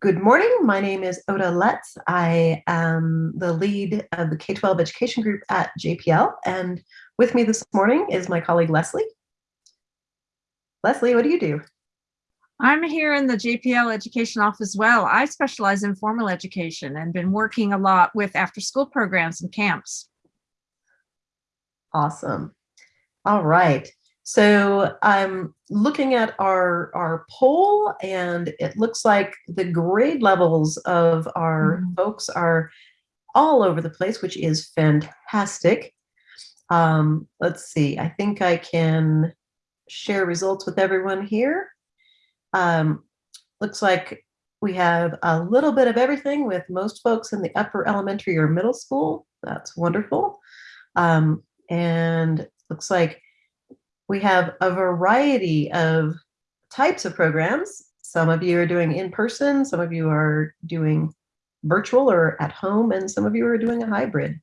Good morning. My name is Ota Lutz. I am the lead of the K-12 education group at JPL. And with me this morning is my colleague, Leslie. Leslie, what do you do? I'm here in the JPL education office as well. I specialize in formal education and been working a lot with after school programs and camps. Awesome. All right. So I'm looking at our, our poll and it looks like the grade levels of our mm -hmm. folks are all over the place, which is fantastic. Um, let's see, I think I can share results with everyone here. Um, looks like we have a little bit of everything with most folks in the upper elementary or middle school. That's wonderful. Um, and looks like we have a variety of types of programs. Some of you are doing in person, some of you are doing virtual or at home, and some of you are doing a hybrid.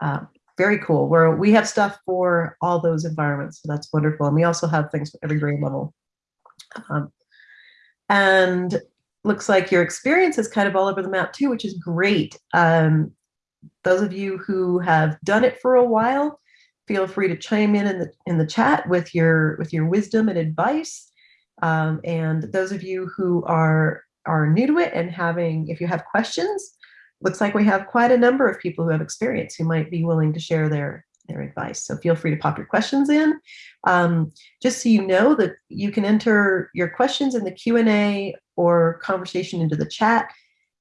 Uh, very cool. Where we have stuff for all those environments, so that's wonderful. And we also have things for every grade level. Um, and looks like your experience is kind of all over the map too, which is great. Um, those of you who have done it for a while, feel free to chime in in the in the chat with your with your wisdom and advice. Um, and those of you who are are new to it and having, if you have questions, looks like we have quite a number of people who have experience who might be willing to share their their advice. So feel free to pop your questions in. Um, just so you know that you can enter your questions in the Q&A or conversation into the chat.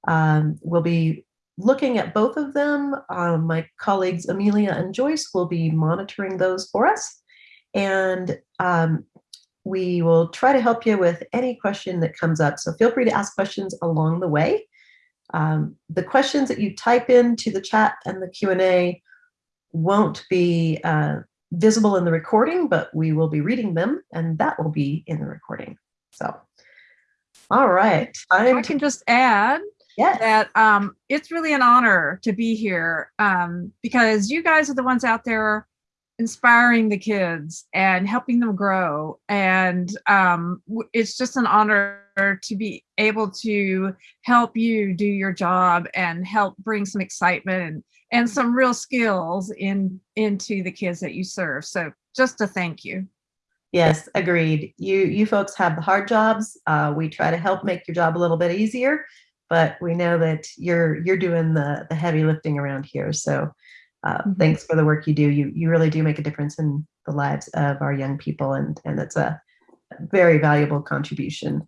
Um, we'll be looking at both of them, um, my colleagues Amelia and Joyce will be monitoring those for us. And um, we will try to help you with any question that comes up. So feel free to ask questions along the way. Um, the questions that you type into the chat and the Q&A won't be uh, visible in the recording, but we will be reading them and that will be in the recording. So, all right. I can just add yeah. that um, it's really an honor to be here um, because you guys are the ones out there inspiring the kids and helping them grow. And um, it's just an honor to be able to help you do your job and help bring some excitement and, and some real skills in into the kids that you serve. So just a thank you. Yes, agreed. You you folks have the hard jobs. Uh, we try to help make your job a little bit easier but we know that you're you're doing the the heavy lifting around here. So uh, mm-hmm. thanks for the work you do. You you really do make a difference in the lives of our young people, and and it's a very valuable contribution.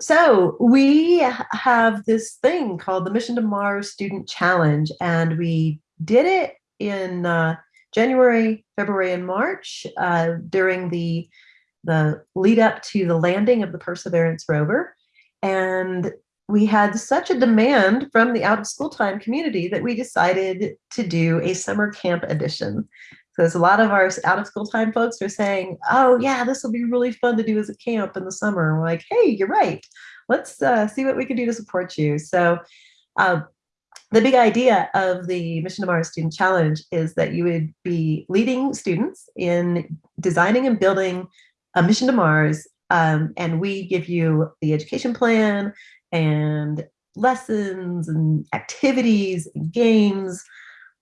So we have this thing called the Mission to Mars Student Challenge, and we did it in uh, January, February, and March uh, during the the lead up to the landing of the Perseverance rover. And we had such a demand from the out of school time community that we decided to do a summer camp edition. So a lot of our out of school time folks are saying, oh yeah, this will be really fun to do as a camp in the summer. And we're like, hey, you're right. Let's uh, see what we can do to support you. So uh, the big idea of the Mission to Mars Student Challenge is that you would be leading students in designing and building a mission to Mars um, and we give you the education plan and lessons and activities and games,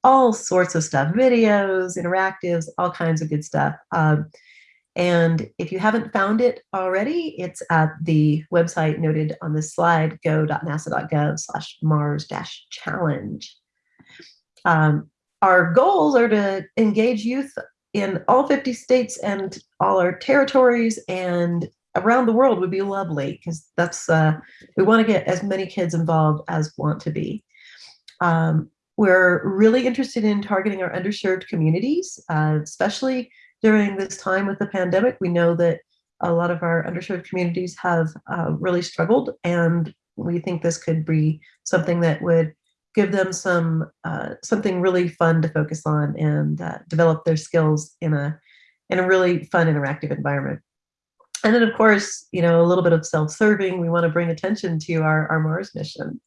all sorts of stuff, videos, interactives, all kinds of good stuff. Um, and if you haven't found it already, it's at the website noted on this slide, go.nasa.gov slash mars-challenge. Um, our goals are to engage youth in all 50 states and all our territories and around the world would be lovely because that's uh, we want to get as many kids involved as want to be. Um, we're really interested in targeting our underserved communities, uh, especially during this time with the pandemic. We know that a lot of our underserved communities have uh, really struggled, and we think this could be something that would give them some uh, something really fun to focus on and uh, develop their skills in a in a really fun interactive environment. And then of course, you know, a little bit of self-serving, we want to bring attention to our, our Mars mission.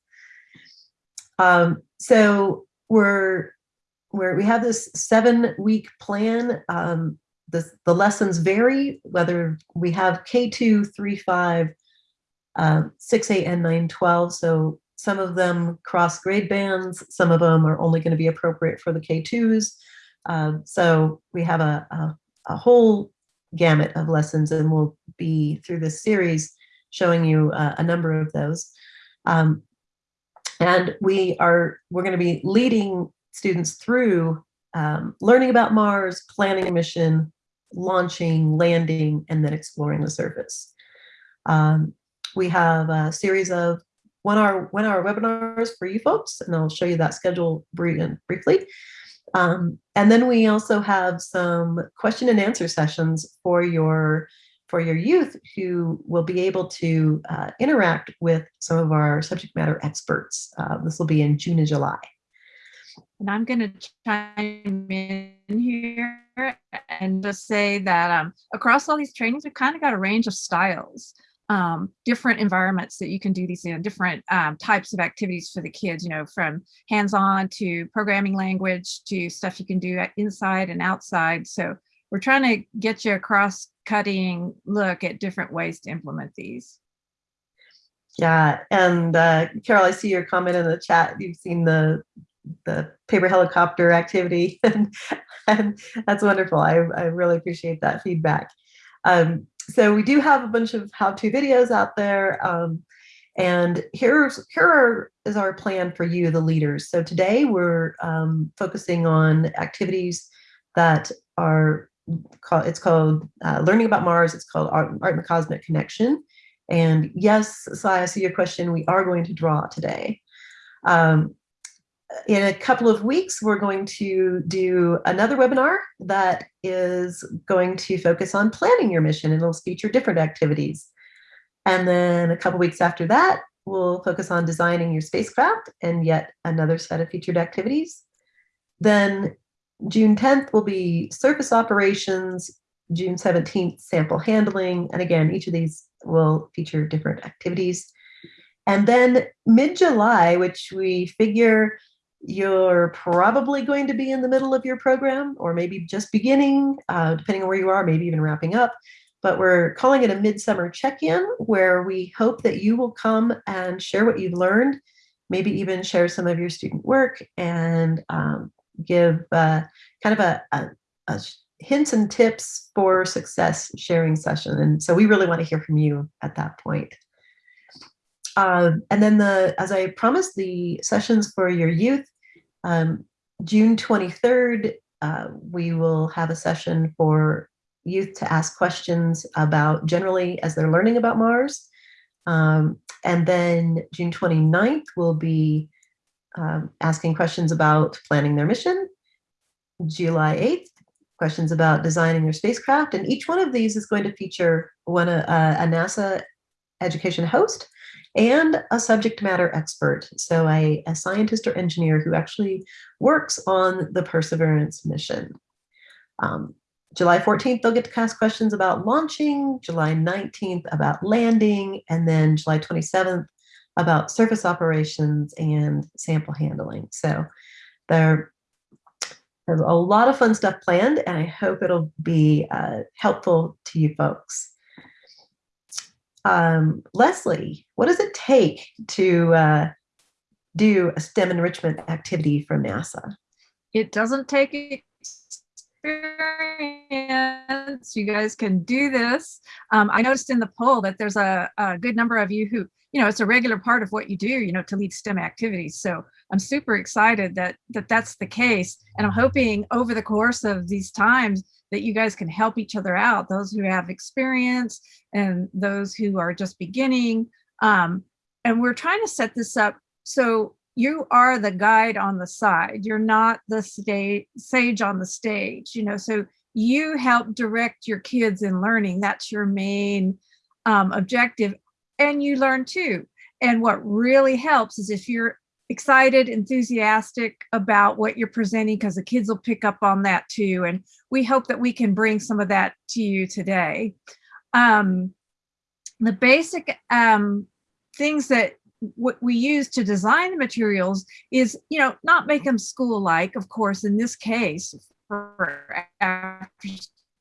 Um, so we're, we're, we have this seven week plan. Um, the, the lessons vary, whether we have K2, 3, 5, uh, 6, 8, and 9, 12. So some of them cross grade bands, some of them are only going to be appropriate for the K2s. Uh, so we have a, a, a, whole gamut of lessons and we'll be through this series showing you uh, a number of those. Um, and we are, we're going to be leading students through um, learning about Mars, planning a mission, launching, landing, and then exploring the surface. Um, we have a series of one hour, one hour webinars for you folks, and I'll show you that schedule briefly. Um, and then we also have some question and answer sessions for your for your youth who will be able to uh, interact with some of our subject matter experts. Uh, this will be in June and July. And I'm going to chime in here and just say that um, across all these trainings, we've kind of got a range of styles um, different environments that you can do these in, different um, types of activities for the kids, you know, from hands-on to programming language to stuff you can do inside and outside. So we're trying to get you a cross-cutting look at different ways to implement these. Yeah, and uh, Carol, I see your comment in the chat. You've seen the the paper helicopter activity, and, and that's wonderful. I, I really appreciate that feedback. Um, so we do have a bunch of how-to videos out there. Um, and here's here are, is our plan for you, the leaders. So today we're um, focusing on activities that are called, it's called uh, Learning About Mars. It's called Art, Art and the Cosmic Connection. And yes, Sai, I see your question. We are going to draw today. Um, in a couple of weeks, we're going to do another webinar that is going to focus on planning your mission and it'll feature different activities. And then a couple weeks after that, we'll focus on designing your spacecraft and yet another set of featured activities. Then June 10th will be surface operations, June 17th, sample handling. And again, each of these will feature different activities. And then mid-July, which we figure you're probably going to be in the middle of your program or maybe just beginning, uh, depending on where you are, maybe even wrapping up. But we're calling it a midsummer check-in where we hope that you will come and share what you've learned, maybe even share some of your student work and um, give uh, kind of a, a, a hints and tips for success sharing session. And so we really want to hear from you at that point. Uh, and then the, as I promised, the sessions for your youth, um, June 23rd, uh, we will have a session for youth to ask questions about generally as they're learning about Mars. Um, and then June 29th we'll be um, asking questions about planning their mission. July 8th, questions about designing their spacecraft. And each one of these is going to feature one uh, a NASA education host and a subject matter expert. So a, a scientist or engineer who actually works on the Perseverance mission. Um, July 14th, they'll get to ask questions about launching, July 19th about landing, and then July 27th about surface operations and sample handling. So there, there's a lot of fun stuff planned, and I hope it'll be uh, helpful to you folks um, Leslie, what does it take to uh, do a STEM enrichment activity from NASA? It doesn't take experience. You guys can do this. Um, I noticed in the poll that there's a, a good number of you who, you know, it's a regular part of what you do, you know, to lead STEM activities. So I'm super excited that, that that's the case. And I'm hoping over the course of these times that you guys can help each other out, those who have experience and those who are just beginning. Um, and we're trying to set this up so you are the guide on the side. You're not the stage, sage on the stage, you know, so you help direct your kids in learning. That's your main um, objective. And you learn too. And what really helps is if you're excited, enthusiastic about what you're presenting because the kids will pick up on that too. And we hope that we can bring some of that to you today. Um, the basic um, things that what we use to design the materials is, you know, not make them school-like, of course, in this case, for after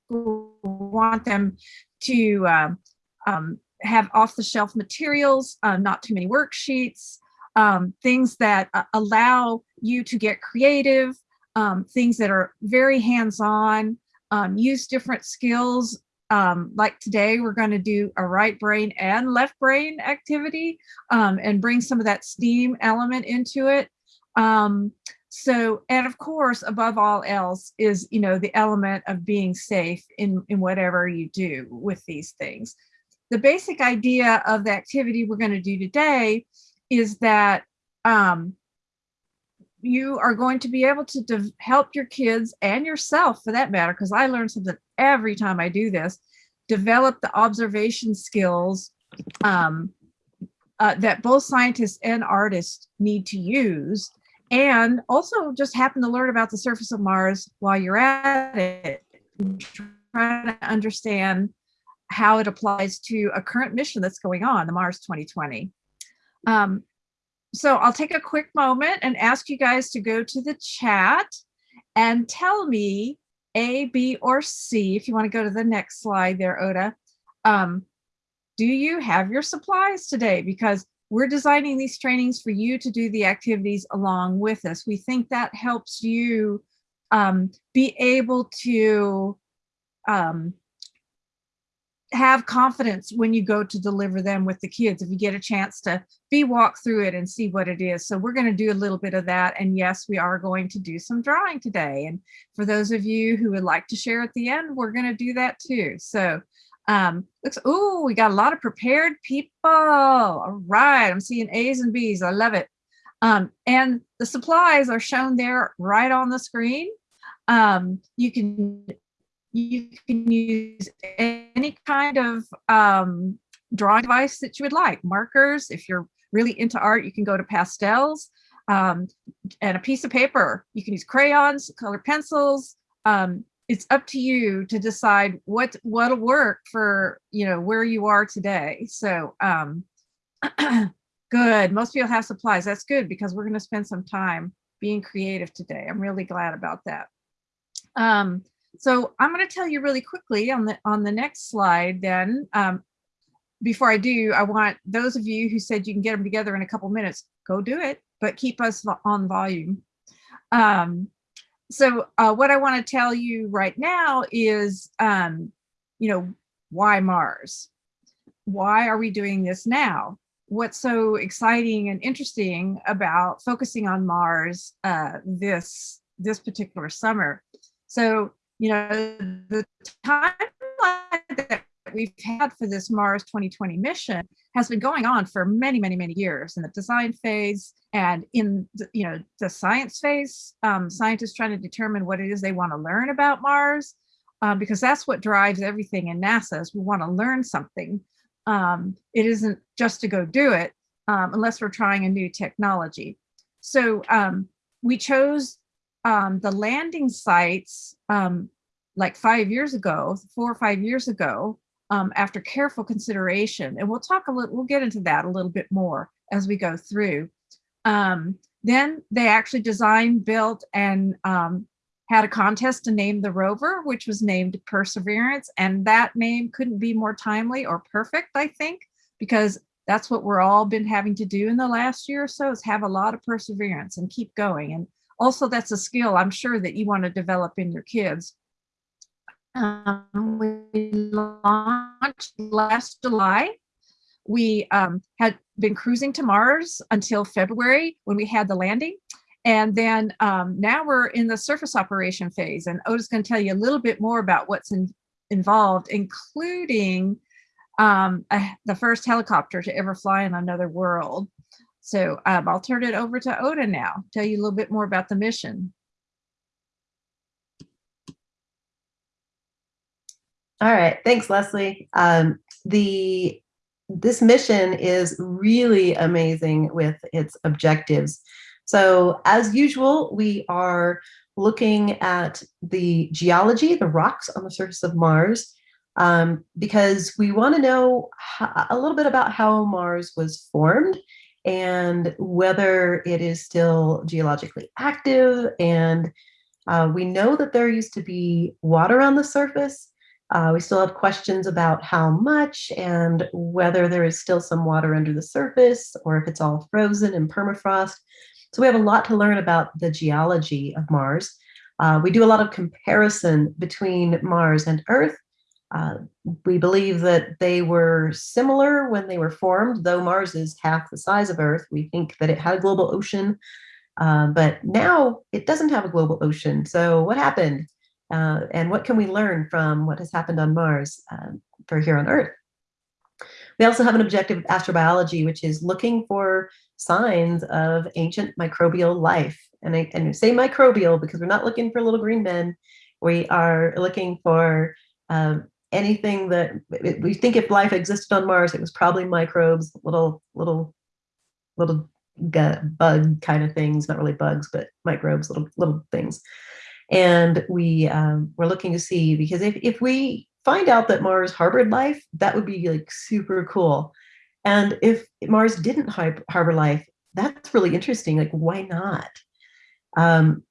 school, want them to um, um, have off-the-shelf materials, uh, not too many worksheets, um, things that uh, allow you to get creative, um, things that are very hands-on, um, use different skills. Um, like today, we're going to do a right brain and left brain activity um, and bring some of that STEAM element into it. Um, so, and of course, above all else is, you know, the element of being safe in, in whatever you do with these things. The basic idea of the activity we're going to do today is that um, you are going to be able to help your kids and yourself for that matter, because I learn something every time I do this, develop the observation skills um, uh, that both scientists and artists need to use and also just happen to learn about the surface of Mars while you're at it, trying to understand how it applies to a current mission that's going on, the Mars 2020. Um, so I'll take a quick moment and ask you guys to go to the chat and tell me A, B, or C, if you want to go to the next slide there, Ota. Um, do you have your supplies today? Because we're designing these trainings for you to do the activities along with us. We think that helps you um, be able to um, have confidence when you go to deliver them with the kids if you get a chance to be walk through it and see what it is. So we're going to do a little bit of that and yes we are going to do some drawing today. And for those of you who would like to share at the end we're going to do that too. So um looks oh we got a lot of prepared people. All right i'm seeing a's and b's. I love it. Um and the supplies are shown there right on the screen. Um you can you can use any kind of um, drawing device that you would like. Markers, if you're really into art, you can go to pastels um, and a piece of paper. You can use crayons, colored pencils. Um, it's up to you to decide what what'll work for you know where you are today. So um, good. Most people have supplies. That's good because we're going to spend some time being creative today. I'm really glad about that. Um, so I'm going to tell you really quickly on the on the next slide then. Um, before I do, I want those of you who said you can get them together in a couple minutes, go do it, but keep us on volume. Um, so uh, what I want to tell you right now is, um, you know, why Mars? Why are we doing this now? What's so exciting and interesting about focusing on Mars uh, this this particular summer? So you know, the timeline that we've had for this Mars 2020 mission has been going on for many, many, many years in the design phase and in the, you know the science phase. Um, scientists trying to determine what it is they want to learn about Mars, um, because that's what drives everything in NASA. Is we want to learn something. Um, it isn't just to go do it um, unless we're trying a new technology. So um, we chose um, the landing sites um, like five years ago, four or five years ago, um, after careful consideration, and we'll talk a little, we'll get into that a little bit more as we go through. Um, then they actually designed, built, and um, had a contest to name the rover, which was named Perseverance, and that name couldn't be more timely or perfect, I think, because that's what we're all been having to do in the last year or so is have a lot of perseverance and keep going. And also that's a skill I'm sure that you want to develop in your kids. Um, we launched last July. We um, had been cruising to Mars until February when we had the landing. And then um, now we're in the surface operation phase. And Ota's going to tell you a little bit more about what's in, involved, including um, a, the first helicopter to ever fly in another world. So um, I'll turn it over to Ota now, tell you a little bit more about the mission. All right, thanks, Leslie. Um, the this mission is really amazing with its objectives. So as usual, we are looking at the geology, the rocks on the surface of Mars, um, because we want to know a little bit about how Mars was formed and whether it is still geologically active. And uh, we know that there used to be water on the surface, Uh, we still have questions about how much and whether there is still some water under the surface or if it's all frozen in permafrost. So we have a lot to learn about the geology of Mars. Uh, we do a lot of comparison between Mars and Earth. Uh, we believe that they were similar when they were formed, though Mars is half the size of Earth. We think that it had a global ocean, uh, but now it doesn't have a global ocean. So what happened? Uh, and what can we learn from what has happened on Mars um, for here on Earth? We also have an objective astrobiology, which is looking for signs of ancient microbial life. And I, and I say microbial because we're not looking for little green men. We are looking for um, anything that we think if life existed on Mars, it was probably microbes, little, little, little bug kind of things, not really bugs, but microbes, little, little things. And we um, we're looking to see because if, if we find out that Mars harbored life, that would be like super cool. And if Mars didn't harbor life, that's really interesting. Like, why not? Um,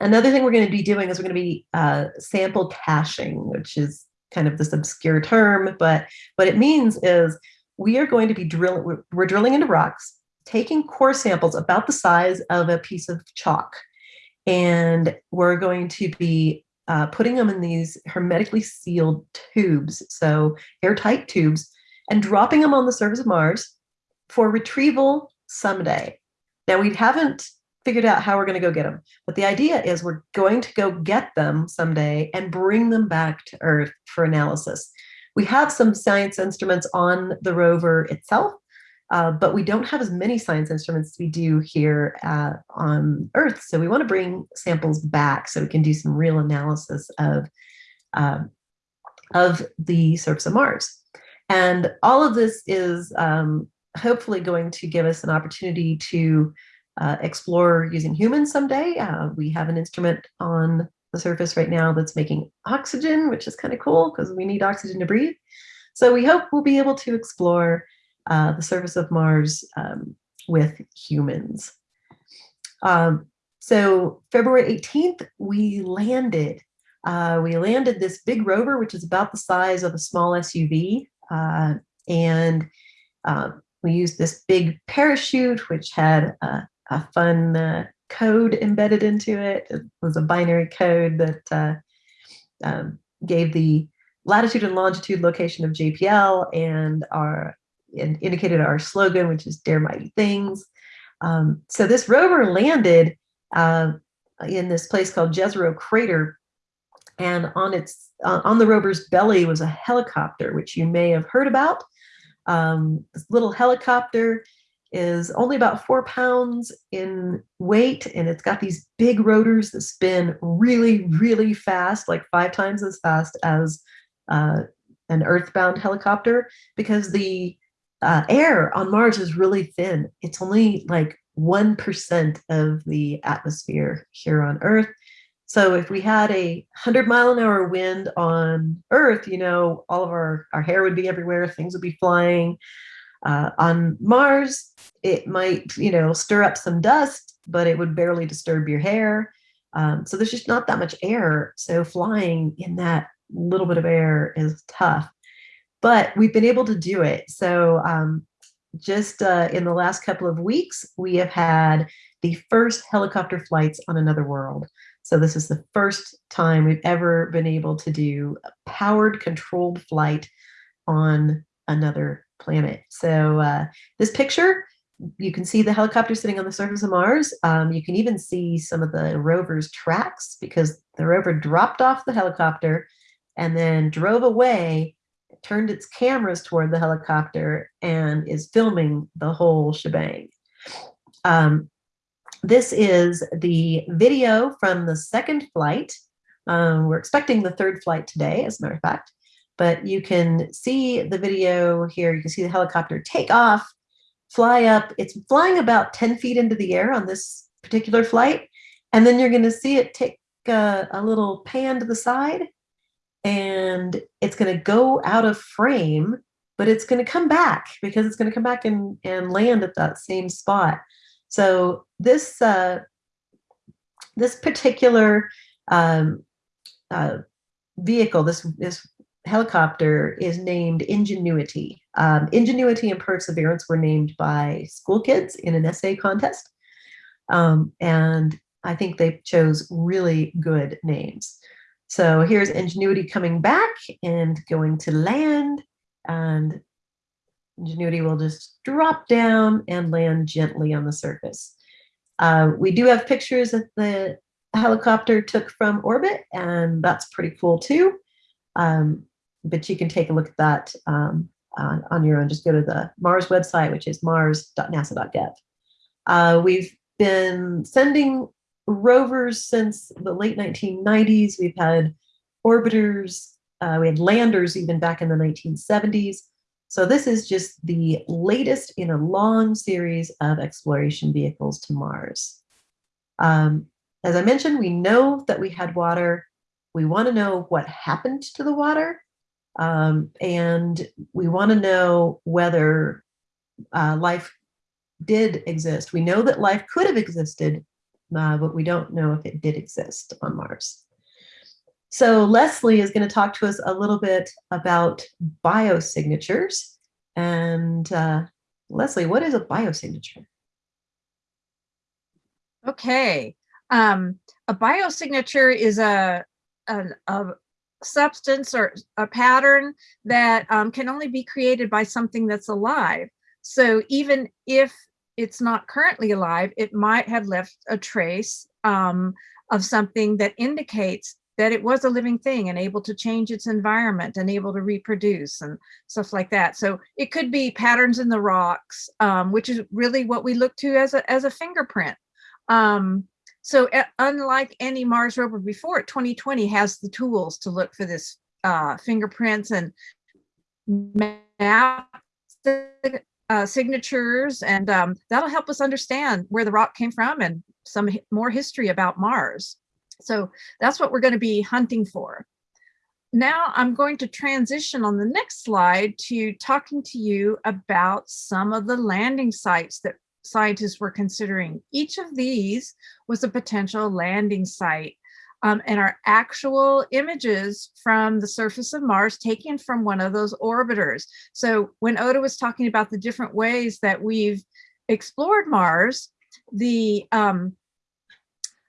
another thing we're going to be doing is we're going to be uh, sample caching, which is kind of this obscure term, but what it means is we are going to be drilling, we're, we're drilling into rocks, taking core samples about the size of a piece of chalk and we're going to be uh, putting them in these hermetically sealed tubes, so airtight tubes, and dropping them on the surface of Mars for retrieval someday. Now, we haven't figured out how we're going to go get them, but the idea is we're going to go get them someday and bring them back to Earth for analysis. We have some science instruments on the rover itself, uh, but we don't have as many science instruments as we do here uh, on Earth. So we want to bring samples back so we can do some real analysis of, um, of the surface of Mars. And all of this is um, hopefully going to give us an opportunity to uh, explore using humans someday. Uh, we have an instrument on the surface right now that's making oxygen, which is kind of cool because we need oxygen to breathe. So we hope we'll be able to explore uh, the surface of Mars um, with humans. Um, so February 18th, we landed. Uh, we landed this big rover, which is about the size of a small SUV. Uh, and uh, we used this big parachute, which had a, fun uh, code embedded into it. It was a binary code that uh, um, gave the latitude and longitude location of JPL and our and indicated our slogan, which is Dare Mighty Things. Um, so this rover landed uh, in this place called Jezero Crater, and on its uh, on the rover's belly was a helicopter, which you may have heard about. Um, this little helicopter is only about four pounds in weight, and it's got these big rotors that spin really, really fast, like five times as fast as uh, an earthbound helicopter, because the uh, air on Mars is really thin. It's only like 1% of the atmosphere here on Earth. So if we had a 100 mile an hour wind on Earth, you know, all of our, our hair would be everywhere, things would be flying. Uh, on Mars, it might, you know, stir up some dust, but it would barely disturb your hair. Um, so there's just not that much air. So flying in that little bit of air is tough but we've been able to do it. So um, just uh, in the last couple of weeks, we have had the first helicopter flights on another world. So this is the first time we've ever been able to do a powered controlled flight on another planet. So uh, this picture, you can see the helicopter sitting on the surface of Mars. Um, you can even see some of the rover's tracks because the rover dropped off the helicopter and then drove away turned its cameras toward the helicopter and is filming the whole shebang. Um, this is the video from the second flight. Um, we're expecting the third flight today, as a matter of fact, but you can see the video here. You can see the helicopter take off, fly up. It's flying about 10 feet into the air on this particular flight. And then you're gonna see it take a, a little pan to the side and it's going to go out of frame, but it's going to come back because it's going to come back and, and land at that same spot. So this uh, this particular um, uh, vehicle, this, this helicopter is named Ingenuity. Um, Ingenuity and Perseverance were named by school kids in an essay contest. Um, and I think they chose really good names. So here's Ingenuity coming back and going to land and Ingenuity will just drop down and land gently on the surface. Uh, we do have pictures that the helicopter took from orbit and that's pretty cool too. Um, but you can take a look at that um, on, on, your own. Just go to the Mars website, which is mars.nasa.gov. Uh, we've been sending rovers since the late 1990s. We've had orbiters, uh, we had landers even back in the 1970s. So this is just the latest in a long series of exploration vehicles to Mars. Um, as I mentioned, we know that we had water. We want to know what happened to the water. Um, and we want to know whether uh, life did exist. We know that life could have existed, uh, but we don't know if it did exist on Mars. So Leslie is going to talk to us a little bit about biosignatures. And uh, Leslie, what is a biosignature? Okay. Um, a biosignature is a, a, a, substance or a pattern that um, can only be created by something that's alive. So even if it's not currently alive, it might have left a trace um, of something that indicates that it was a living thing and able to change its environment and able to reproduce and stuff like that. So it could be patterns in the rocks, um, which is really what we look to as a, as a fingerprint. Um, so uh, unlike any Mars rover before, 2020 has the tools to look for this uh, fingerprints and map uh, signatures, and um, that'll help us understand where the rock came from and some more history about Mars. So that's what we're going to be hunting for. Now I'm going to transition on the next slide to talking to you about some of the landing sites that scientists were considering. Each of these was a potential landing site um, and are actual images from the surface of Mars taken from one of those orbiters. So when Ota was talking about the different ways that we've explored Mars, the um,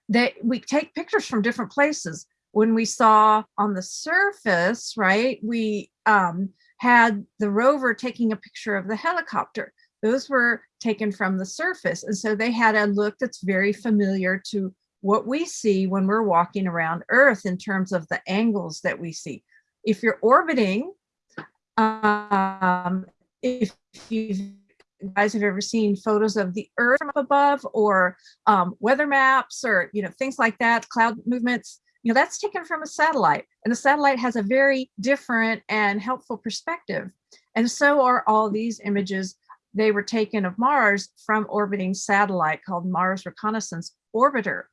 that we take pictures from different places. When we saw on the surface, right, we um, had the rover taking a picture of the helicopter. Those were taken from the surface. And so they had a look that's very familiar to what we see when we're walking around Earth in terms of the angles that we see. If you're orbiting, um, if you guys have ever seen photos of the Earth from above or um, weather maps or you know things like that, cloud movements, you know that's taken from a satellite, and the satellite has a very different and helpful perspective. And so are all these images. They were taken of Mars from orbiting satellite called Mars Reconnaissance Orbiter,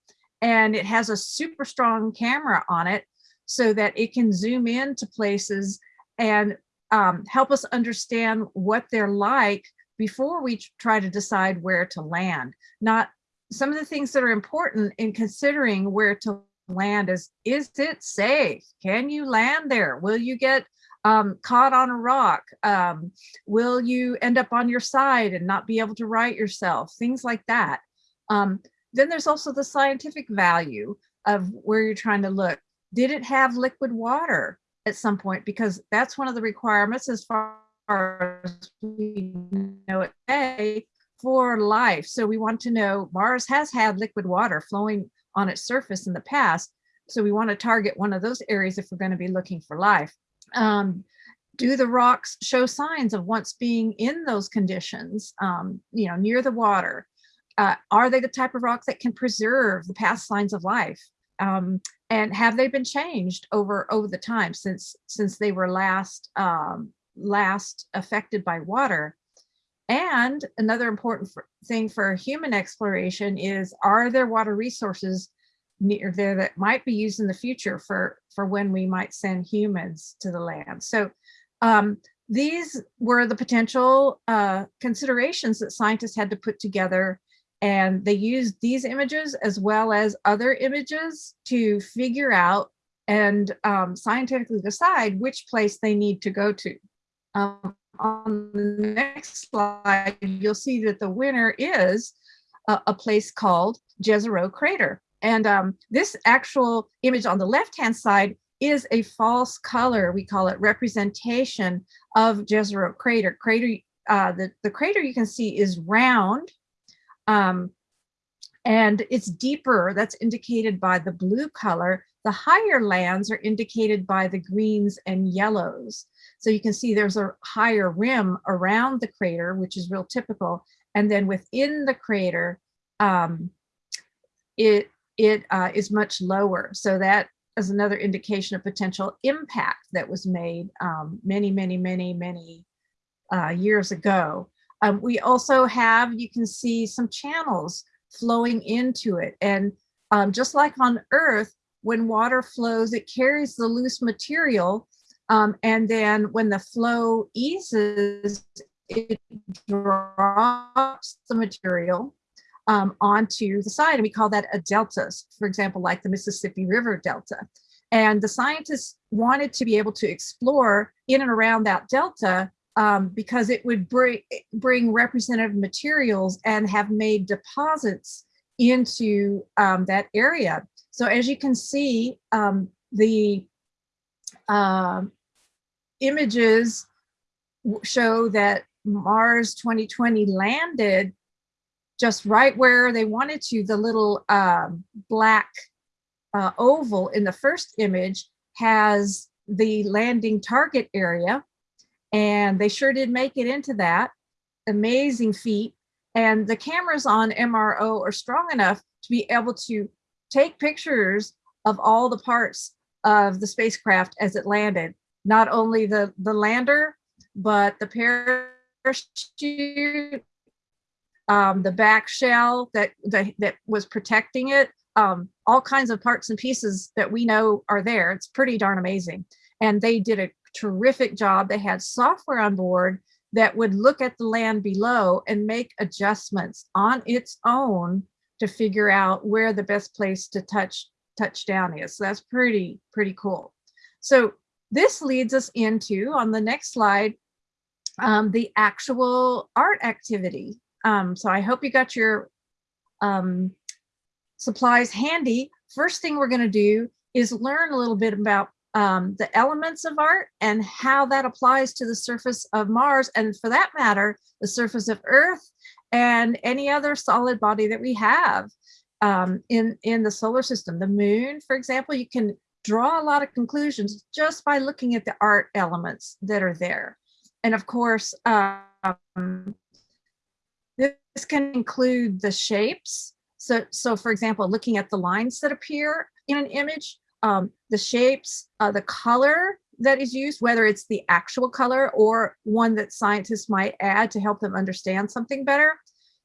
and it has a super strong camera on it so that it can zoom into places and um, help us understand what they're like before we try to decide where to land. Not some of the things that are important in considering where to land is, is it safe? Can you land there? Will you get um, caught on a rock? Um, will you end up on your side and not be able to right yourself? Things like that. Um, then there's also the scientific value of where you're trying to look. Did it have liquid water at some point? Because that's one of the requirements as far as we know it today for life. So we want to know Mars has had liquid water flowing on its surface in the past. So we want to target one of those areas if we're going to be looking for life. Um, do the rocks show signs of once being in those conditions, um, you know, near the water? Uh, are they the type of rock that can preserve the past signs of life? Um, and have they been changed over over the time since since they were last um, last affected by water. And another important thing for human exploration is, are there water resources near there that might be used in the future for, for when we might send humans to the land? So um, these were the potential uh, considerations that scientists had to put together and they used these images as well as other images to figure out and um, scientifically decide which place they need to go to. Um, on the next slide, you'll see that the winner is a, a place called Jezero Crater. And um, this actual image on the left-hand side is a false color, we call it representation of Jezero Crater. Crater, uh, the, the crater you can see is round, um, and it's deeper, that's indicated by the blue color. The higher lands are indicated by the greens and yellows. So you can see there's a higher rim around the crater, which is real typical. And then within the crater, um, it, it uh, is much lower. So that is another indication of potential impact that was made um, many, many, many, many uh, years ago. Um, we also have, you can see some channels flowing into it. And um, just like on Earth, when water flows, it carries the loose material. Um, and then when the flow eases, it drops the material um, onto the side. And we call that a delta, for example, like the Mississippi River Delta. And the scientists wanted to be able to explore in and around that delta um, because it would bring, bring representative materials and have made deposits into um, that area. So as you can see, um, the uh, images show that Mars 2020 landed just right where they wanted to. The little um, black uh, oval in the first image has the landing target area and they sure did make it into that amazing feat and the cameras on MRO are strong enough to be able to take pictures of all the parts of the spacecraft as it landed not only the the lander but the parachute um, the back shell that, that that was protecting it um, all kinds of parts and pieces that we know are there it's pretty darn amazing and they did a terrific job. They had software on board that would look at the land below and make adjustments on its own to figure out where the best place to touch touchdown is. So that's pretty, pretty cool. So this leads us into, on the next slide, um, the actual art activity. Um, so I hope you got your um, supplies handy. First thing we're gonna do is learn a little bit about um, the elements of art and how that applies to the surface of Mars and for that matter, the surface of Earth and any other solid body that we have um, in, in the solar system. The moon, for example, you can draw a lot of conclusions just by looking at the art elements that are there. And of course, um, this can include the shapes. So, so for example, looking at the lines that appear in an image, um, the shapes, uh, the color that is used, whether it's the actual color or one that scientists might add to help them understand something better.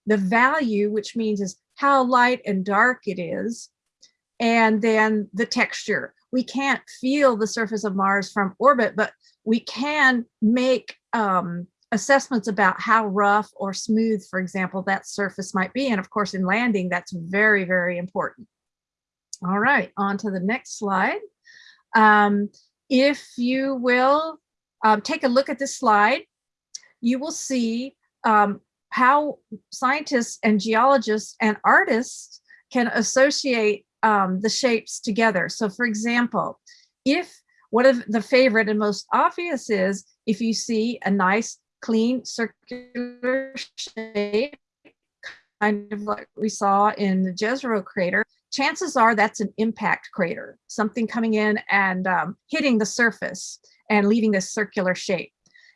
The value, which means is how light and dark it is. And then the texture. We can't feel the surface of Mars from orbit, but we can make um, assessments about how rough or smooth, for example, that surface might be. And of course, in landing, that's very, very important. All right, on to the next slide. Um, if you will um, take a look at this slide, you will see um, how scientists and geologists and artists can associate um, the shapes together. So for example, if one of the favorite and most obvious is if you see a nice clean circular shape, kind of like we saw in the Jezero crater, chances are that's an impact crater, something coming in and um, hitting the surface and leaving this circular shape.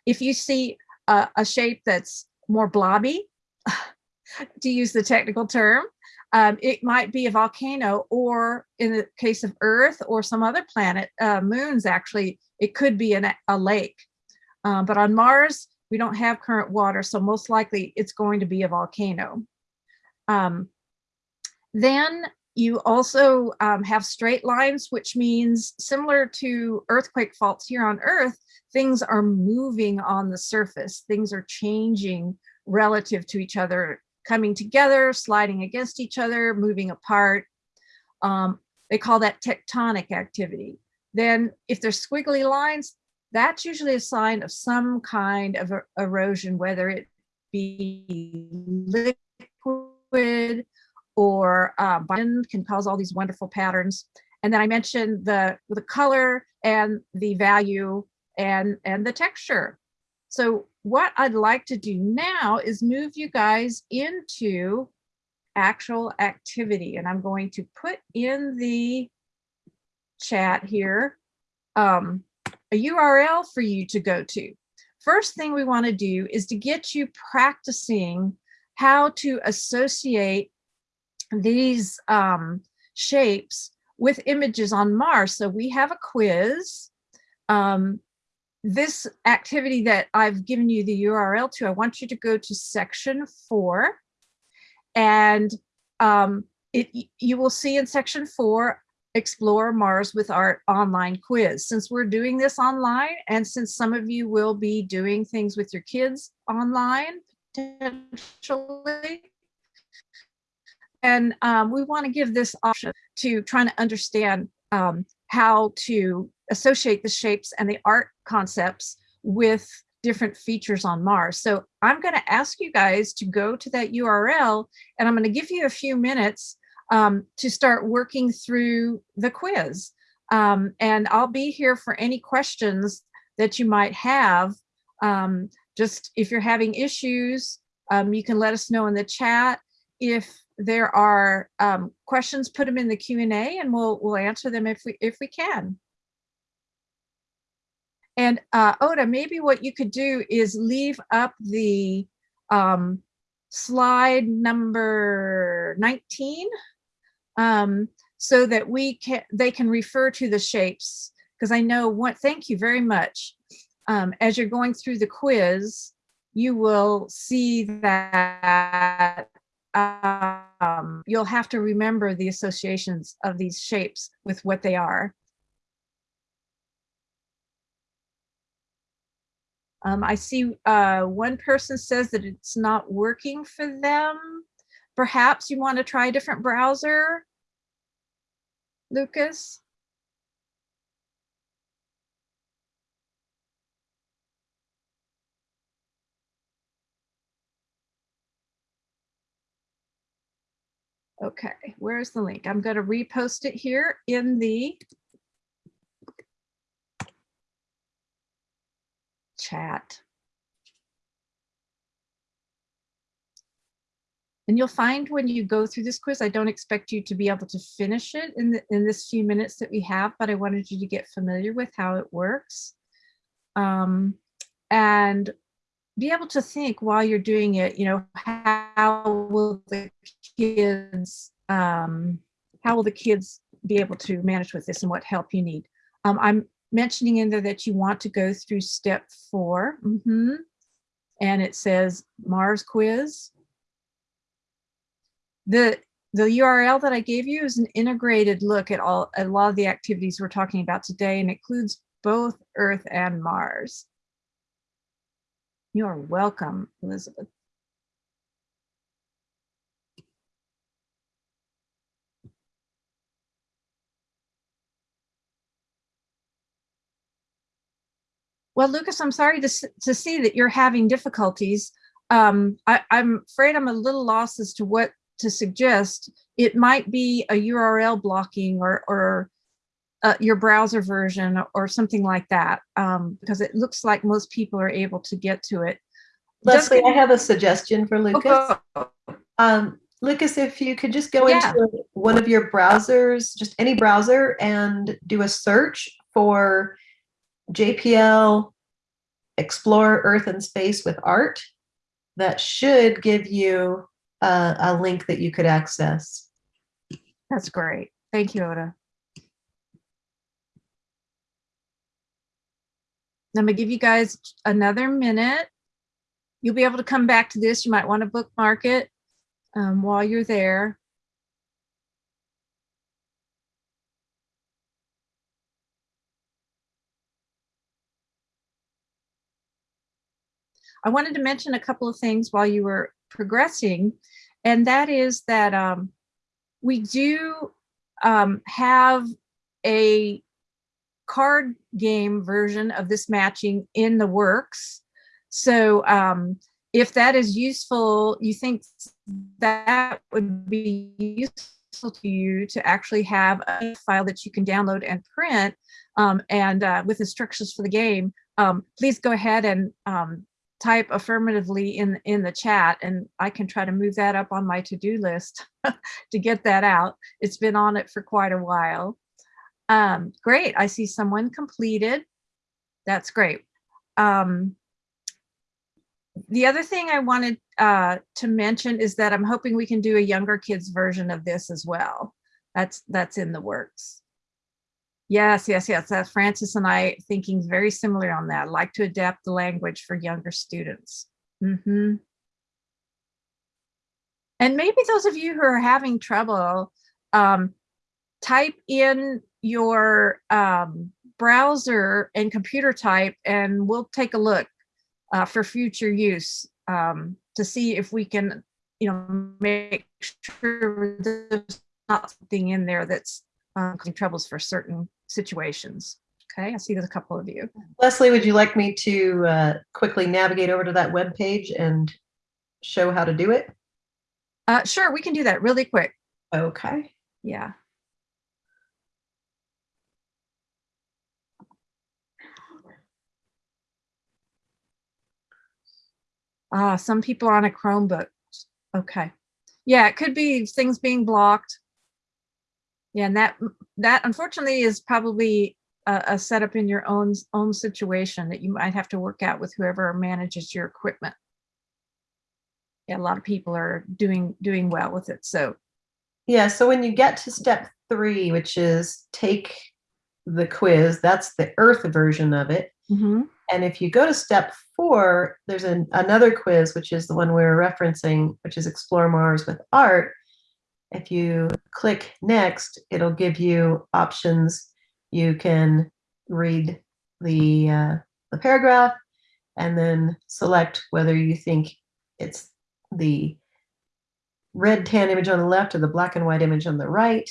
If you see a, a shape that's more blobby, to use the technical term, um, it might be a volcano or in the case of Earth or some other planet, uh, moons actually, it could be an, a lake. Uh, but on Mars, we don't have current water, so most likely it's going to be a volcano. Um, then you also um, have straight lines, which means similar to earthquake faults here on Earth, things are moving on the surface. Things are changing relative to each other, coming together, sliding against each other, moving apart. Um, they call that tectonic activity. then if there's squiggly lines, that's usually a sign of some kind of erosion, whether it be liquid or uh, can cause all these wonderful patterns. And then I mentioned the, the color and the value and, and the texture. So what I'd like to do now is move you guys into actual activity. And I'm going to put in the chat here um, a URL for you to go to. First thing we want to do is to get you practicing how to associate these um, shapes with images on Mars. So we have a quiz. Um, this activity that I've given you the URL to, I want you to go to section four and um, it, you will see in section four, explore Mars with Art online quiz. Since we're doing this online and since some of you will be doing things with your kids online potentially, and um, we want to give this option to trying to understand um, how to associate the shapes and the art concepts with different features on Mars. So I'm going to ask you guys to go to that URL and I'm going to give you a few minutes um, to start working through the quiz. Um, and I'll be here for any questions that you might have. Um, just if you're having issues, um, you can let us know in the chat. If there are um, questions, put them in the Q&A and we'll, we'll answer them if we, if we can. And uh, Ota, maybe what you could do is leave up the um, slide number 19 um, so that we can, they can refer to the shapes. Because I know what, thank you very much. Um, as you're going through the quiz, you will see that um, you'll have to remember the associations of these shapes with what they are. Um, I see uh, one person says that it's not working for them. Perhaps you want to try a different browser, Lucas? Okay, where's the link? I'm going to repost it here in the chat. And you'll find when you go through this quiz, I don't expect you to be able to finish it in, the, in this few minutes that we have, but I wanted you to get familiar with how it works. Um, and be able to think while you're doing it, you know, how will the kids, um, how will the kids be able to manage with this and what help you need? Um, I'm mentioning in there that you want to go through step four. Mm -hmm. And it says Mars quiz. The the URL that I gave you is an integrated look at all a lot of the activities we're talking about today and includes both Earth and Mars. You are welcome, Elizabeth. Well, Lucas, I'm sorry to, to see that you're having difficulties. Um, I, I'm afraid I'm a little lost as to what to suggest. It might be a URL blocking or, or uh, your browser version or something like that, um, because it looks like most people are able to get to it. Leslie, I have a suggestion for Lucas. Um, Lucas, if you could just go yeah. into one of your browsers, just any browser, and do a search for JPL Explore Earth and Space with Art, that should give you a, a link that you could access. That's great. Thank you, Ota. I'm gonna give you guys another minute. You'll be able to come back to this. You might want to bookmark it um, while you're there. I wanted to mention a couple of things while you were progressing, and that is that um, we do um, have a card game version of this matching in the works. So um, if that is useful, you think that would be useful to you to actually have a file that you can download and print um, and uh, with instructions for the game, um, please go ahead and um, type affirmatively in, in the chat and I can try to move that up on my to-do list to get that out. It's been on it for quite a while. Um, great, I see someone completed. That's great. Um, the other thing I wanted uh, to mention is that I'm hoping we can do a younger kids version of this as well. That's that's in the works. Yes, yes, yes. That's Francis and I thinking very similar on that. like to adapt the language for younger students. Mm -hmm. And maybe those of you who are having trouble, um, type in your um, browser and computer type and we'll take a look uh, for future use um, to see if we can, you know, make sure there's not something in there that's um, causing troubles for certain situations. Okay, I see there's a couple of you. Leslie, would you like me to uh, quickly navigate over to that web page and show how to do it? Uh, sure, we can do that really quick. Okay. Yeah. Ah, some people are on a Chromebook. Okay. Yeah, it could be things being blocked. Yeah, and that that unfortunately is probably a, a setup in your own own situation that you might have to work out with whoever manages your equipment. Yeah, a lot of people are doing doing well with it. So yeah, so when you get to step three, which is take the quiz, that's the Earth version of it. Mm -hmm. And if you go to step four, there's an, another quiz, which is the one we we're referencing, which is Explore Mars with Art. If you click next, it'll give you options. You can read the, uh, the paragraph and then select whether you think it's the red tan image on the left or the black and white image on the right.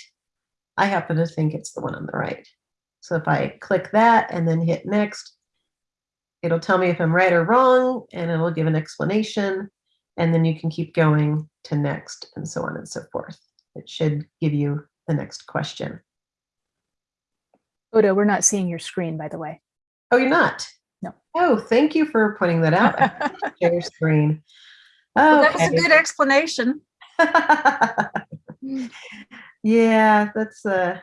I happen to think it's the one on the right. So if I click that and then hit next, it'll tell me if I'm right or wrong and it'll give an explanation and then you can keep going to next and so on and so forth. It should give you the next question. Ota, we're not seeing your screen, by the way. Oh, you're not? No. Oh, thank you for pointing that out. Share screen. Oh, well, that was a good explanation. yeah, that's uh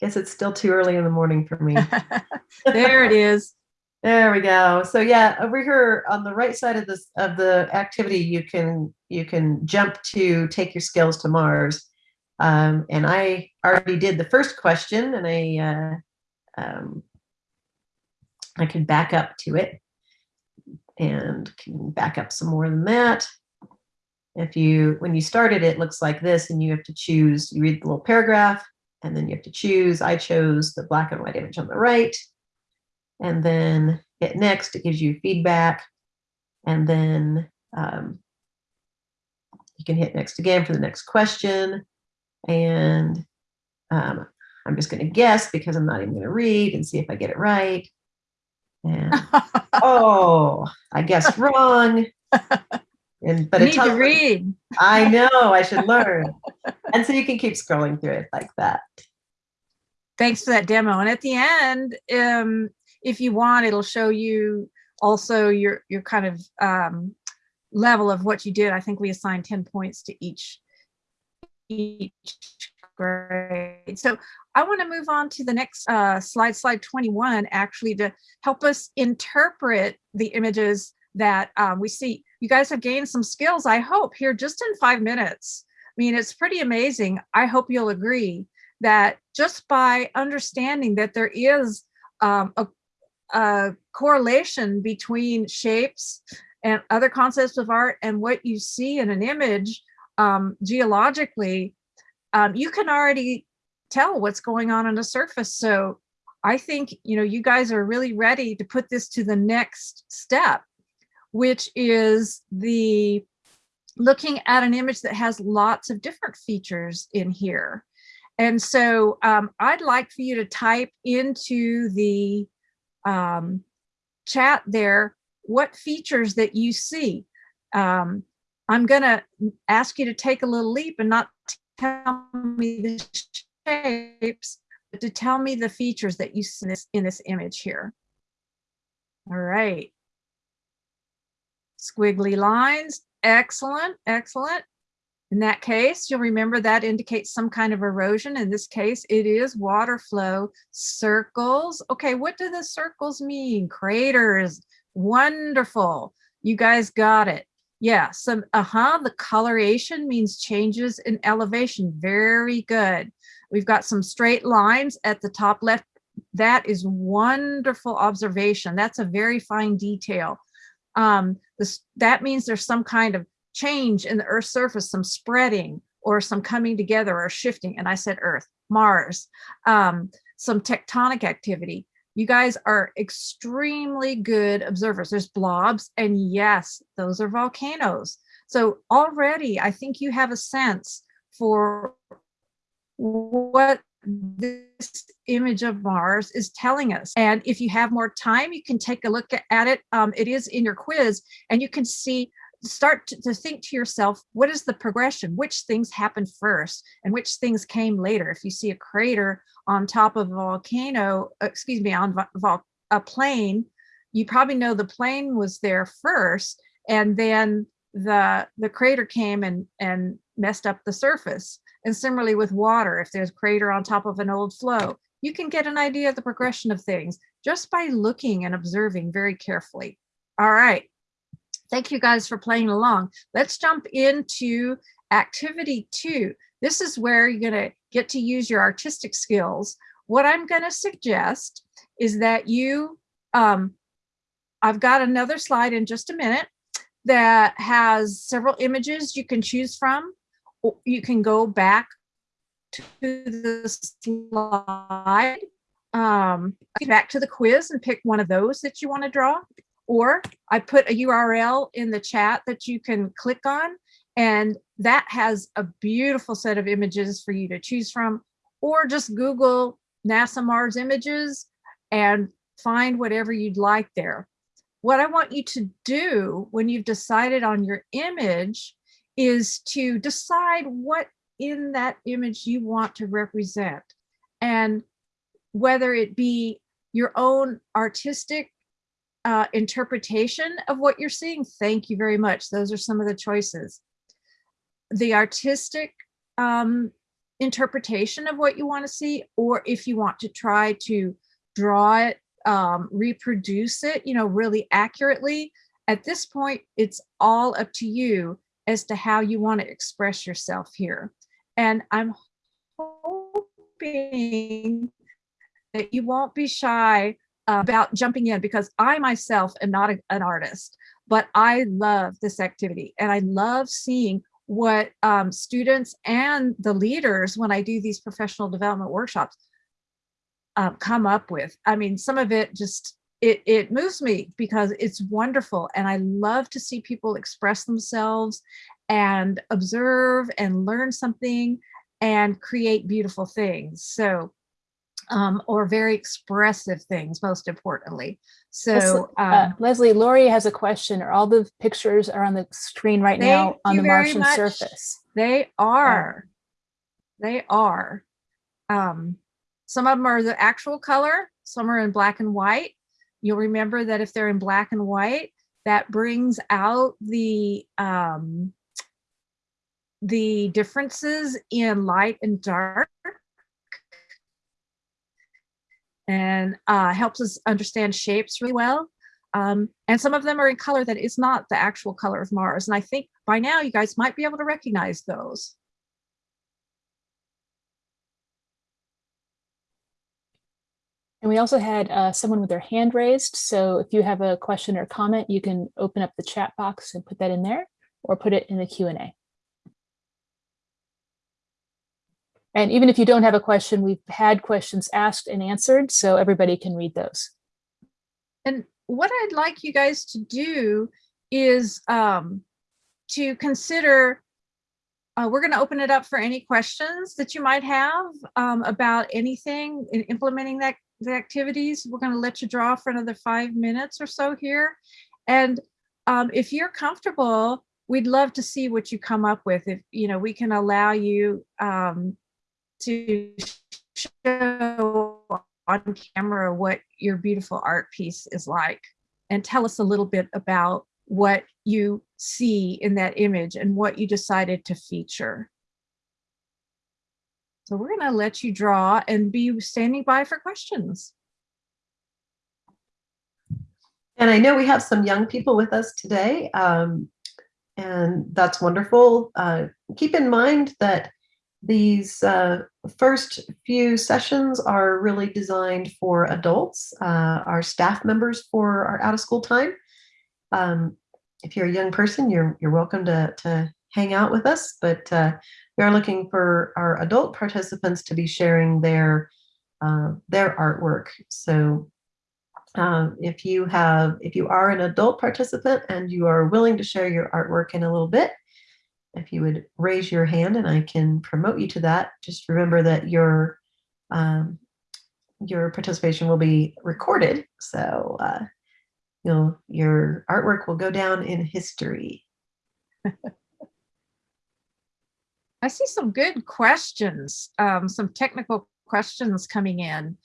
guess it's still too early in the morning for me. there it is. There we go. So yeah, over here on the right side of this of the activity, you can you can jump to take your skills to Mars. Um, and I already did the first question, and I uh, um, I can back up to it, and can back up some more than that. If you when you started, it looks like this, and you have to choose. You read the little paragraph, and then you have to choose. I chose the black and white image on the right and then hit next, it gives you feedback. And then um, you can hit next again for the next question. And um, I'm just going to guess because I'm not even going to read and see if I get it right. And oh, I guessed wrong. And but you it need to read. I know I should learn. and so you can keep scrolling through it like that. Thanks for that demo. And at the end, um, if you want, it'll show you also your, your kind of um, level of what you did. I think we assigned 10 points to each, each grade. So I want to move on to the next uh, slide, slide 21, actually to help us interpret the images that um, we see. You guys have gained some skills, I hope, here just in five minutes. I mean, it's pretty amazing. I hope you'll agree that just by understanding that there is um, a a correlation between shapes and other concepts of art and what you see in an image um, geologically, um, you can already tell what's going on on the surface. So I think, you know, you guys are really ready to put this to the next step, which is the looking at an image that has lots of different features in here. And so um, I'd like for you to type into the um, chat there what features that you see. Um, I'm going to ask you to take a little leap and not tell me the shapes, but to tell me the features that you see in this, in this image here. All right. Squiggly lines. Excellent, excellent. In that case, you'll remember that indicates some kind of erosion. In this case, it is water flow. Circles. Okay, what do the circles mean? Craters. Wonderful. You guys got it. Yeah, some, uh-huh, the coloration means changes in elevation. Very good. We've got some straight lines at the top left. That is wonderful observation. That's a very fine detail. Um, this, that means there's some kind of change in the Earth's surface, some spreading or some coming together or shifting. And I said Earth, Mars, um, some tectonic activity. You guys are extremely good observers. There's blobs and yes, those are volcanoes. So already I think you have a sense for what this image of Mars is telling us. And if you have more time, you can take a look at it. Um, it is in your quiz and you can see start to, to, think to yourself, what is the progression? Which things happened first and which things came later? If you see a crater on top of a volcano, uh, excuse me, on a plane, you probably know the plane was there first and then the, the crater came and, and messed up the surface. And similarly with water, if there's a crater on top of an old flow, you can get an idea of the progression of things just by looking and observing very carefully. All right. Thank you guys for playing along. Let's jump into activity two. This is where you're going to get to use your artistic skills. What I'm going to suggest is that you, um, I've got another slide in just a minute that has several images you can choose from. You can go back to the slide, um, back to the quiz and pick one of those that you want to draw or I put a URL in the chat that you can click on and that has a beautiful set of images for you to choose from or just Google NASA Mars images and find whatever you'd like there. What I want you to do when you've decided on your image is to decide what in that image you want to represent and whether it be your own artistic uh, interpretation of what you're seeing, thank you very much. Those are some of the choices. The artistic um, interpretation of what you want to see, or if you want to try to draw it, um, reproduce it, you know, really accurately, at this point, it's all up to you as to how you want to express yourself here. And I'm hoping that you won't be shy about jumping in because I myself am not a, an artist, but I love this activity and I love seeing what um, students and the leaders when I do these professional development workshops um, come up with. I mean, some of it just, it, it moves me because it's wonderful and I love to see people express themselves and observe and learn something and create beautiful things. So um, or very expressive things, most importantly. So, um, uh, Leslie, Lori has a question. Are all the pictures are on the screen right now on the Martian much. surface? They are. They are. Um, some of them are the actual color. Some are in black and white. You'll remember that if they're in black and white, that brings out the um, the differences in light and dark and uh, helps us understand shapes really well. Um, and some of them are in color that is not the actual color of Mars. And I think by now you guys might be able to recognize those. And we also had uh, someone with their hand raised. So if you have a question or comment, you can open up the chat box and put that in there or put it in the Q&A. And even if you don't have a question, we've had questions asked and answered, so everybody can read those. And what I'd like you guys to do is um, to consider uh, we're going to open it up for any questions that you might have um, about anything in implementing that the activities. We're going to let you draw for another five minutes or so here. And um, if you're comfortable, we'd love to see what you come up with. If, you know, we can allow you um, to show on camera what your beautiful art piece is like and tell us a little bit about what you see in that image and what you decided to feature. So we're going to let you draw and be standing by for questions. And I know we have some young people with us today, um, and that's wonderful. Uh, keep in mind that these uh, first few sessions are really designed for adults, uh, our staff members for our out of school time. Um, if you're a young person, you're, you're welcome to, to hang out with us, but uh, we are looking for our adult participants to be sharing their, uh, their artwork. So um, if you have, if you are an adult participant and you are willing to share your artwork in a little bit, if you would raise your hand and I can promote you to that, just remember that your um, your participation will be recorded. So uh, you'll, your artwork will go down in history. I see some good questions, um, some technical questions coming in.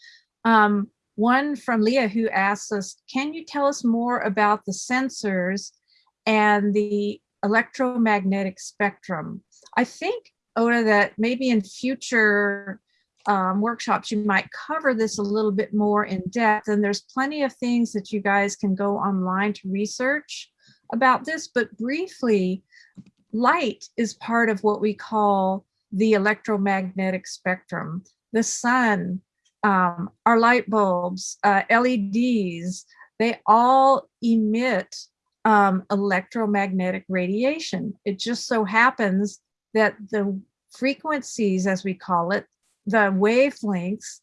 Um, one from Leah who asks us, can you tell us more about the sensors and the electromagnetic spectrum? I think, Ota, that maybe in future um, workshops, you might cover this a little bit more in depth. And there's plenty of things that you guys can go online to research about this. But briefly, light is part of what we call the electromagnetic spectrum. The sun, um, our light bulbs, uh, LEDs, they all emit um, electromagnetic radiation. It just so happens that the frequencies, as we call it, the wavelengths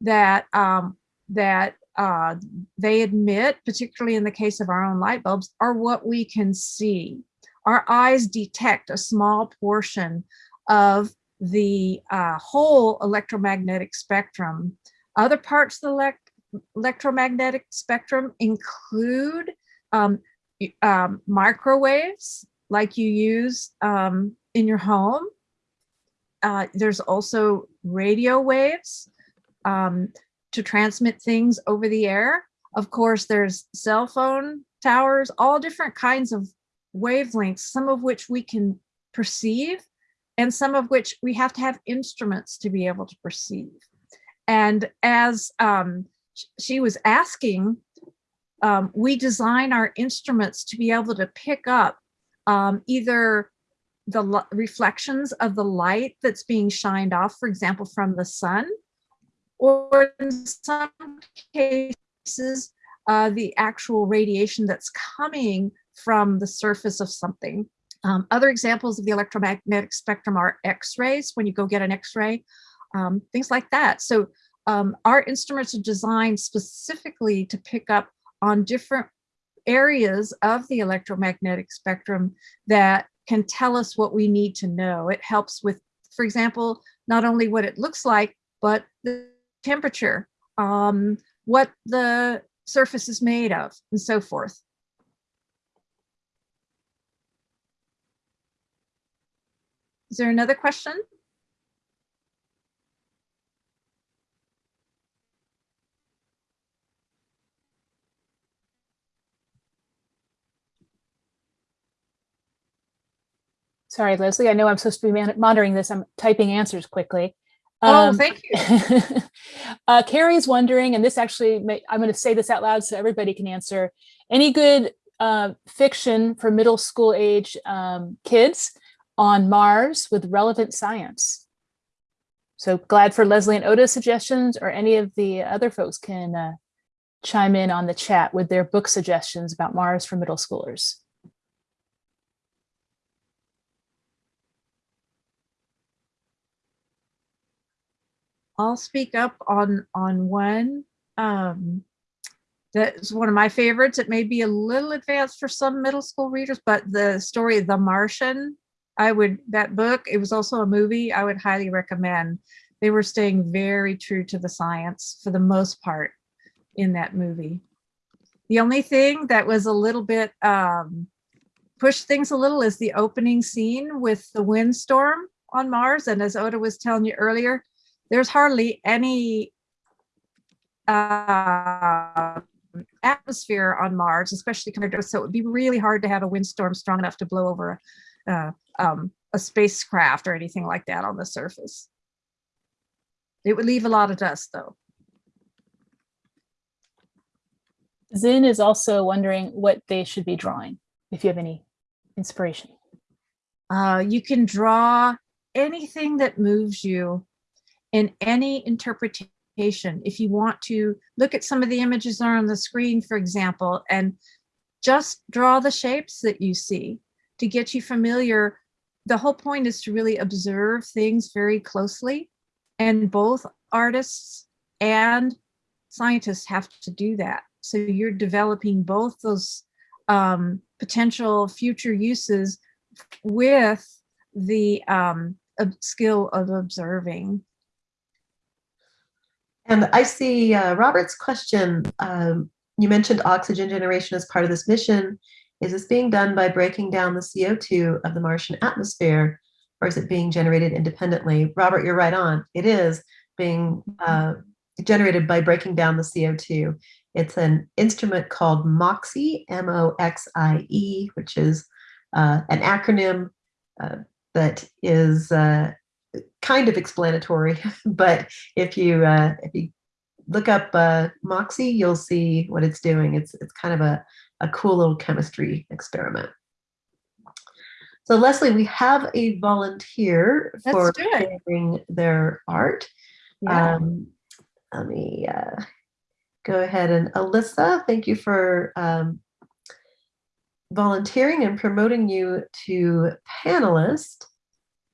that um, that uh, they emit, particularly in the case of our own light bulbs, are what we can see. Our eyes detect a small portion of the uh, whole electromagnetic spectrum. Other parts of the elect electromagnetic spectrum include um, um, microwaves like you use um, in your home. Uh, there's also radio waves um, to transmit things over the air. Of course, there's cell phone towers, all different kinds of wavelengths, some of which we can perceive and some of which we have to have instruments to be able to perceive. And as um, she was asking, um, we design our instruments to be able to pick up um, either the reflections of the light that's being shined off, for example, from the sun, or in some cases, uh, the actual radiation that's coming from the surface of something. Um, other examples of the electromagnetic spectrum are x-rays, when you go get an x-ray, um, things like that. So um, our instruments are designed specifically to pick up on different areas of the electromagnetic spectrum that can tell us what we need to know. It helps with, for example, not only what it looks like, but the temperature, um, what the surface is made of, and so forth. Is there another question? Sorry, Leslie, I know I'm supposed to be monitoring this. I'm typing answers quickly. Oh, um, thank you. uh, Carrie's wondering, and this actually, may, I'm going to say this out loud so everybody can answer. Any good uh, fiction for middle school age um, kids on Mars with relevant science. So glad for Leslie and Ota's suggestions or any of the other folks can uh, chime in on the chat with their book suggestions about Mars for middle schoolers. I'll speak up on on one. Um, that's one of my favorites. It may be a little advanced for some middle school readers, but the story The Martian I would, that book, it was also a movie, I would highly recommend. They were staying very true to the science for the most part in that movie. The only thing that was a little bit, um, pushed things a little is the opening scene with the windstorm on Mars. And as Ota was telling you earlier, there's hardly any uh, atmosphere on Mars, especially compared to, so it would be really hard to have a windstorm strong enough to blow over uh, um, a spacecraft or anything like that on the surface. It would leave a lot of dust though. Zin is also wondering what they should be drawing, if you have any inspiration. Uh, you can draw anything that moves you in any interpretation. If you want to look at some of the images that are on the screen, for example, and just draw the shapes that you see to get you familiar. The whole point is to really observe things very closely. And both artists and scientists have to do that. So you're developing both those um, potential future uses with the um, skill of observing. And I see uh, Robert's question. Um, you mentioned oxygen generation as part of this mission. Is this being done by breaking down the CO2 of the Martian atmosphere, or is it being generated independently? Robert, you're right on. It is being uh, generated by breaking down the CO2. It's an instrument called MOXIE, M-O-X-I-E, which is uh, an acronym uh, that is uh, kind of explanatory, but if you uh, if you look up uh, MOXIE, you'll see what it's doing. It's it's kind of a, a cool little chemistry experiment. So Leslie, we have a volunteer for sharing their art. Yeah. Um, let me uh, go ahead and Alyssa, thank you for um, volunteering and promoting you to panelist.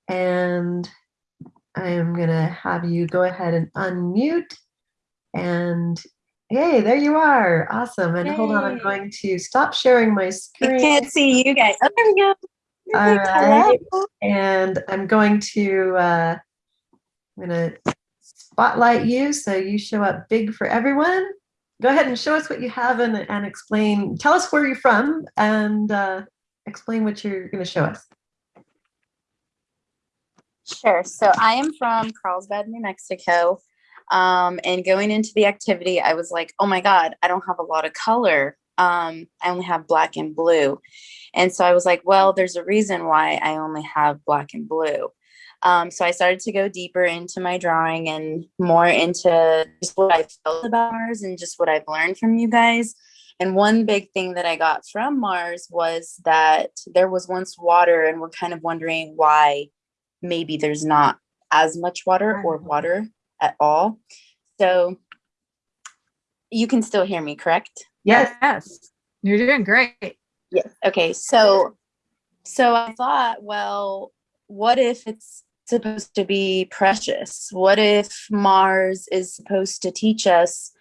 And I am gonna have you go ahead and unmute and hey, there you are. Awesome. And hold on, I'm going to stop sharing my screen. I can't see you guys. Oh, there we go. All right. And I'm going to, uh, I'm gonna spotlight you so you show up big for everyone. Go ahead and show us what you have and, and explain, tell us where you're from and uh, explain what you're gonna show us. Sure. So I am from Carlsbad, New Mexico. Um, and going into the activity, I was like, oh my God, I don't have a lot of color. Um, I only have black and blue. And so I was like, well, there's a reason why I only have black and blue. Um, so I started to go deeper into my drawing and more into just what I felt about Mars and just what I've learned from you guys. And one big thing that I got from Mars was that there was once water and we're kind of wondering why maybe there's not as much water or water at all. So you can still hear me, correct? Yes. Yes. You're doing great. Yes. Okay. So, so I thought, well, what if it's supposed to be precious? What if Mars is supposed to teach us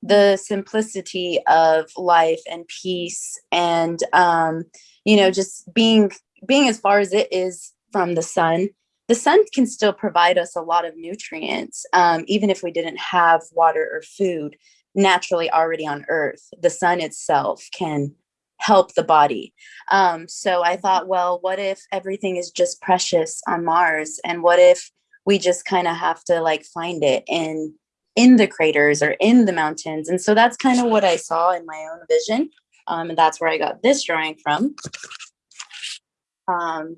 the simplicity of life and peace and, um, you know, just being, being as far as it is from the sun the sun can still provide us a lot of nutrients, um, even if we didn't have water or food naturally already on earth. The sun itself can help the body. Um, so I thought, well, what if everything is just precious on Mars? And what if we just kind of have to like find it in in the craters or in the mountains? And so that's kind of what I saw in my own vision. Um, and that's where I got this drawing from. Um,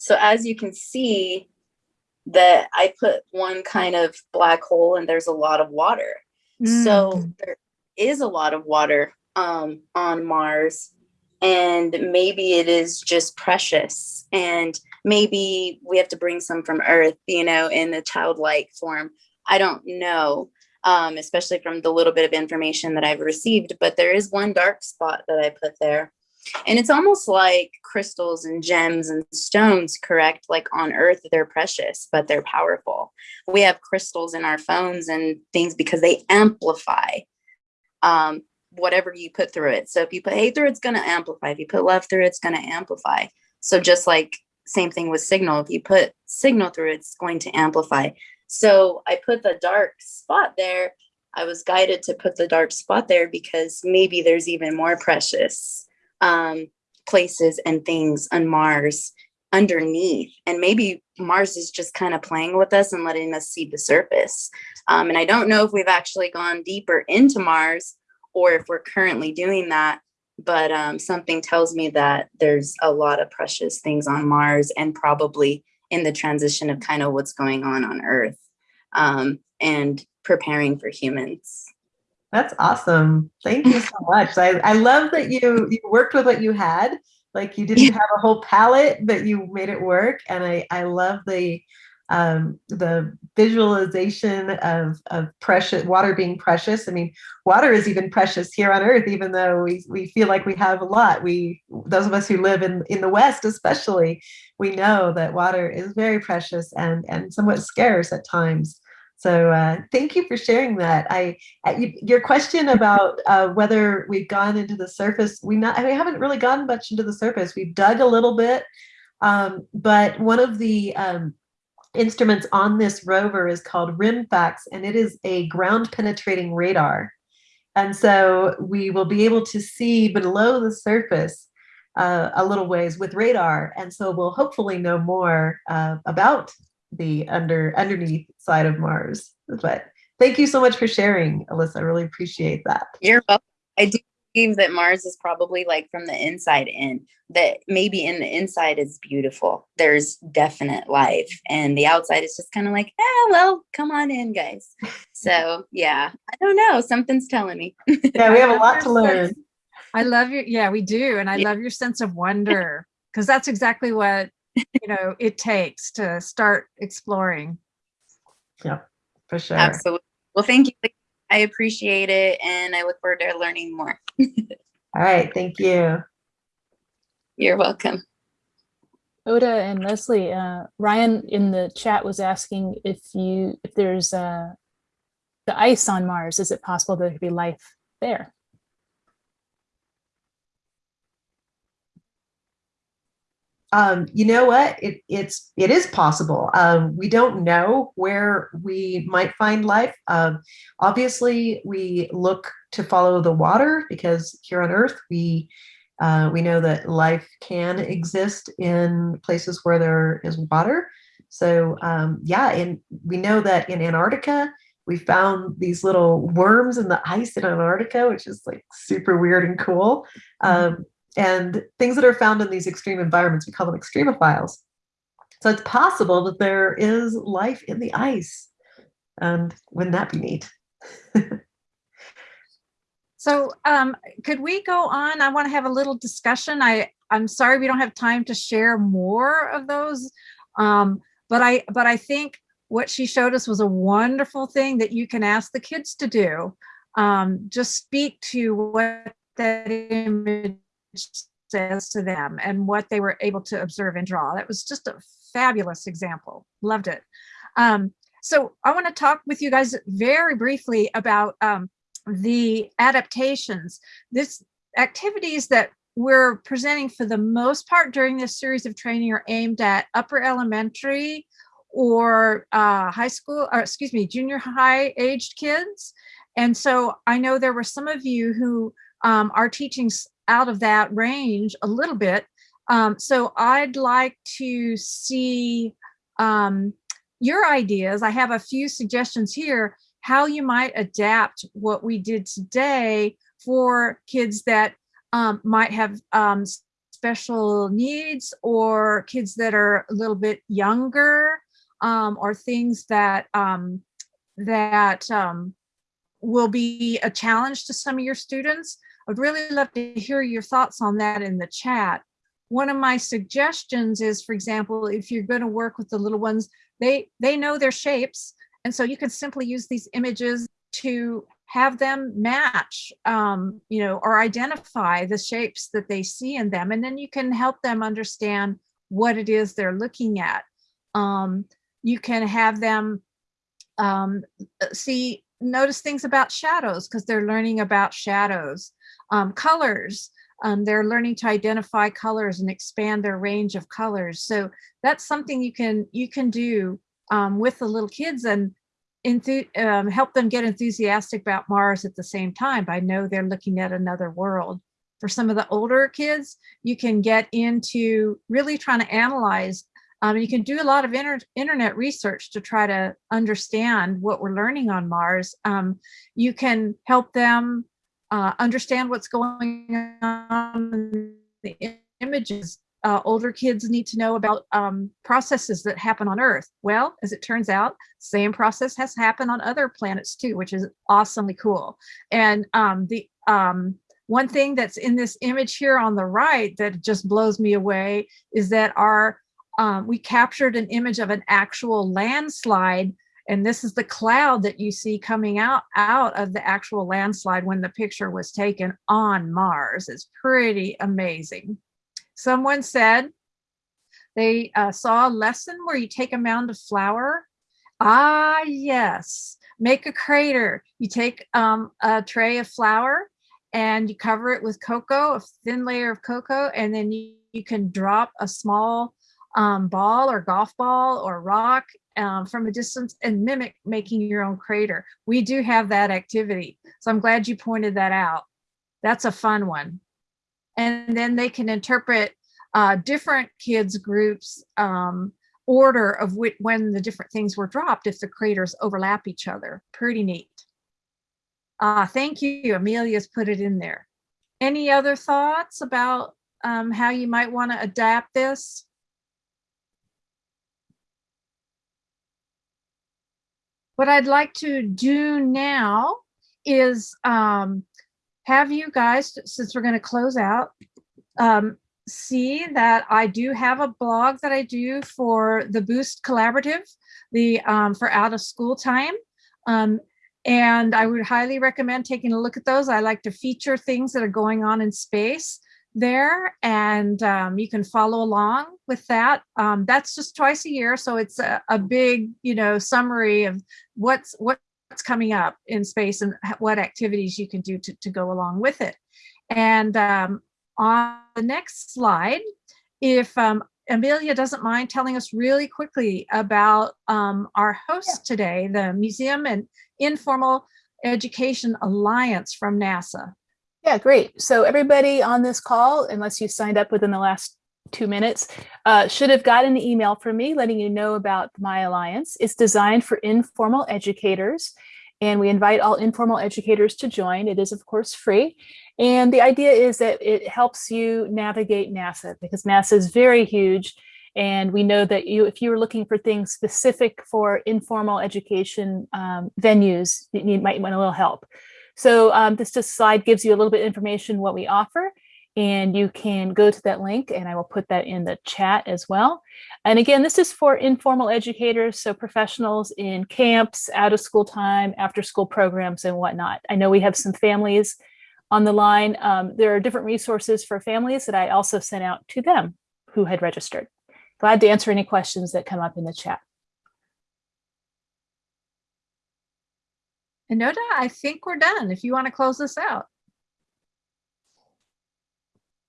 so as you can see that I put one kind of black hole and there's a lot of water. Mm. So there is a lot of water um, on Mars and maybe it is just precious and maybe we have to bring some from earth, you know, in the childlike form. I don't know, um, especially from the little bit of information that I've received, but there is one dark spot that I put there and it's almost like crystals and gems and stones, correct? Like on earth, they're precious, but they're powerful. We have crystals in our phones and things because they amplify um, whatever you put through it. So if you put hate through it's going to amplify. If you put love through it's going to amplify. So just like same thing with signal, if you put signal through, it's going to amplify. So I put the dark spot there. I was guided to put the dark spot there because maybe there's even more precious um, places and things on Mars underneath. And maybe Mars is just kind of playing with us and letting us see the surface. Um, and I don't know if we've actually gone deeper into Mars or if we're currently doing that. But um, something tells me that there's a lot of precious things on Mars and probably in the transition of kind of what's going on on Earth um, and preparing for humans. That's awesome. Thank you so much. I, I love that you, you worked with what you had. Like you didn't have a whole palette, but you made it work. And I, I love the um, the visualization of, of precious water being precious. I mean, water is even precious here on earth, even though we, we feel like we have a lot. We, those of us who live in, in the West, especially, we know that water is very precious and, and somewhat scarce at times. So uh, thank you for sharing that. I your question about uh, whether we've gone into the surface, we not we haven't really gone much into the surface. We've dug a little bit, um, but one of the um, instruments on this rover is called RIMFAX, and it is a ground penetrating radar. And so we will be able to see below the surface uh, a little ways with radar. And so we'll hopefully know more uh, about the under underneath side of Mars. But thank you so much for sharing, Alyssa. I really appreciate that. You're welcome. I do believe that Mars is probably like from the inside in, that maybe in the inside is beautiful. There's definite life. And the outside is just kind of like, eh, well, come on in, guys. So yeah, I don't know. Something's telling me. yeah, we have a lot to learn. I love your, yeah, we do. And I yeah. love your sense of wonder because that's exactly what, you know, it takes to start exploring. Yeah, for sure. Absolutely. Well, thank you. I appreciate it and I look forward to learning more. All right, thank you. You're welcome. Ota and Leslie, uh, Ryan in the chat was asking if you if there's uh, the ice on Mars, is it possible there could be life there? Um, you know what? It, it's it is possible. Um, we don't know where we might find life. Um, obviously, we look to follow the water because here on Earth we uh, we know that life can exist in places where there is water. So um, yeah, and we know that in Antarctica we found these little worms in the ice in Antarctica, which is like super weird and cool. Mm-hmm. Um, and things that are found in these extreme environments, we call them extremophiles. So it's possible that there is life in the ice. And wouldn't that be neat? so um, could we go on? I want to have a little discussion. I, I'm sorry we don't have time to share more of those. Um, but I but I think what she showed us was a wonderful thing that you can ask the kids to do. Um, just speak to what that image says to them and what they were able to observe and draw. That was just a fabulous example. Loved it. Um, so I want to talk with you guys very briefly about um, the adaptations. This activities that we're presenting for the most part during this series of training are aimed at upper elementary or uh, high school, or excuse me, junior high aged kids. And so I know there were some of you who um, are teaching out of that range a little bit. Um, so I'd like to see um, your ideas. I have a few suggestions here, how you might adapt what we did today for kids that um, might have um, special needs or kids that are a little bit younger um, or things that um, that will be a challenge to some of your students. I'd really love to hear your thoughts on that in the chat. One of my suggestions is, for example, if you're going to work with the little ones, they, they know their shapes. And so you can simply use these images to have them match, um, you know, or identify the shapes that they see in them. And then you can help them understand what it is they're looking at. Um, you can have them um, see, notice things about shadows because they're learning about shadows um, colors. Um, they're learning to identify colors and expand their range of colors. So that's something you can you can do um, with the little kids and um, help them get enthusiastic about Mars at the same time. I know they're looking at another world. For some of the older kids, you can get into really trying to analyze. Um, you can do a lot of inter internet research to try to understand what we're learning on Mars. Um, you can help them uh, understand what's going on in the images uh, older kids need to know about um, processes that happen on Earth. Well, as it turns out, same process has happened on other planets too, which is awesomely cool. And um, the um, one thing that's in this image here on the right that just blows me away is that our um, we captured an image of an actual landslide and this is the cloud that you see coming out out of the actual landslide when the picture was taken on Mars. It's pretty amazing. Someone said they uh, saw a lesson where you take a mound of flour. Ah, yes. Make a crater. You take um, a tray of flour and you cover it with cocoa, a thin layer of cocoa, and then you, you can drop a small um, ball or golf ball or rock um, from a distance and mimic making your own crater. We do have that activity. So I'm glad you pointed that out. That's a fun one and then they can interpret uh, different kids groups um, order of when the different things were dropped if the craters overlap each other. Pretty neat. Uh, thank you, Amelia's put it in there. Any other thoughts about um, how you might want to adapt this? What I'd like to do now is um, have you guys, since we're going to close out, um, see that I do have a blog that I do for the Boost Collaborative, the um, for out of school time. Um, and I would highly recommend taking a look at those. I like to feature things that are going on in space there and um, you can follow along with that. Um, that's just twice a year. So it's a, a big, you know, summary of what's what's coming up in space and what activities you can do to, to go along with it. And um, on the next slide, if um, Amelia doesn't mind telling us really quickly about um, our host today, the Museum and Informal Education Alliance from NASA. Yeah, great. So everybody on this call, unless you signed up within the last two minutes, uh, should have gotten an email from me letting you know about my alliance. It's designed for informal educators and we invite all informal educators to join. It is of course free. And the idea is that it helps you navigate NASA because NASA is very huge. And we know that you, if you were looking for things specific for informal education um, venues, you might want a little help. So um, this just slide gives you a little bit information what we offer and you can go to that link and I will put that in the chat as well. And again, this is for informal educators, so professionals in camps, out of school time, after school programs and whatnot. I know we have some families on the line. Um, there are different resources for families that I also sent out to them who had registered. Glad to answer any questions that come up in the chat. Ota, I think we're done if you want to close this out.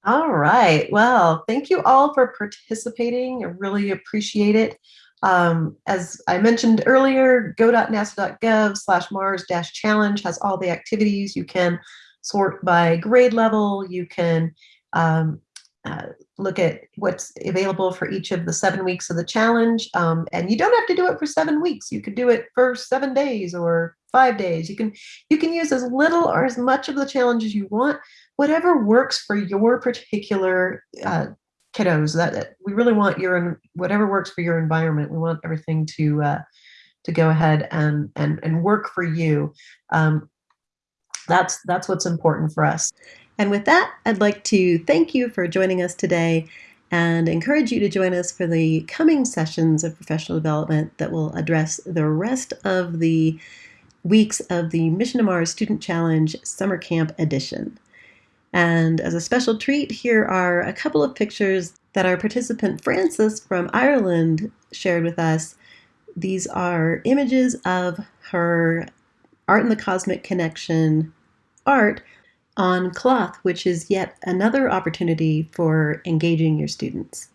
All right. Well, thank you all for participating. I really appreciate it. Um, as I mentioned earlier, go.nasa.gov slash Mars dash challenge has all the activities. You can sort by grade level. You can um, uh, look at what's available for each of the seven weeks of the challenge. Um, and you don't have to do it for seven weeks. You could do it for seven days or five days. You can you can use as little or as much of the challenge as you want. Whatever works for your particular uh, kiddos that, that, we really want your whatever works for your environment we want everything to uh, to go ahead and and and work for you. Um, that's that's what's important for us. And with that i'd like to thank you for joining us today and encourage you to join us for the coming sessions of professional development that will address the rest of the weeks of the mission to mars student challenge summer camp edition and as a special treat, here are a couple of pictures that our participant Frances from Ireland shared with us. These are images of her Art and the Cosmic Connection art on cloth, which is yet another opportunity for engaging your students.